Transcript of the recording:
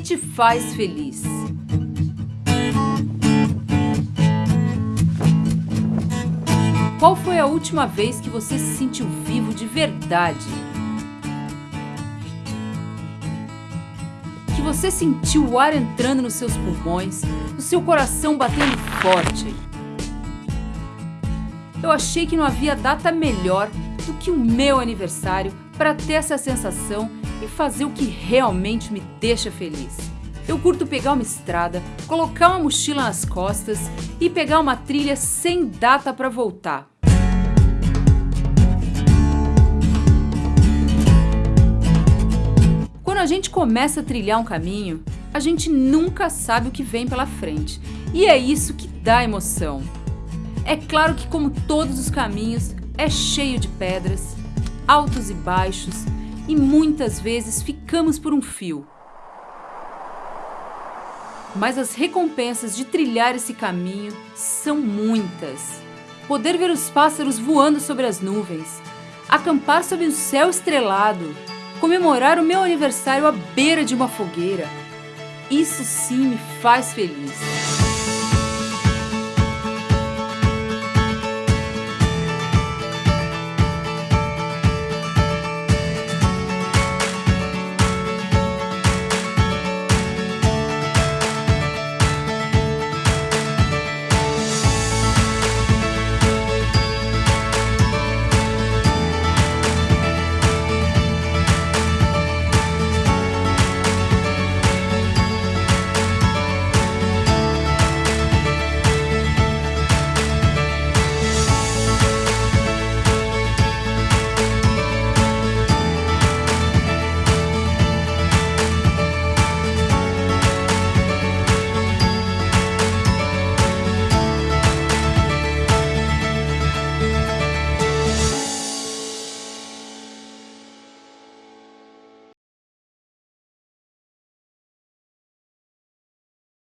te faz feliz? Qual foi a última vez que você se sentiu vivo de verdade? Que você sentiu o ar entrando nos seus pulmões, o seu coração batendo forte. Eu achei que não havia data melhor do que o meu aniversário para ter essa sensação e fazer o que realmente me deixa feliz. Eu curto pegar uma estrada, colocar uma mochila nas costas e pegar uma trilha sem data para voltar. Quando a gente começa a trilhar um caminho, a gente nunca sabe o que vem pela frente. E é isso que dá emoção. É claro que como todos os caminhos, é cheio de pedras, altos e baixos, e muitas vezes ficamos por um fio. Mas as recompensas de trilhar esse caminho são muitas. Poder ver os pássaros voando sobre as nuvens, acampar sob o céu estrelado, comemorar o meu aniversário à beira de uma fogueira. Isso sim me faz feliz.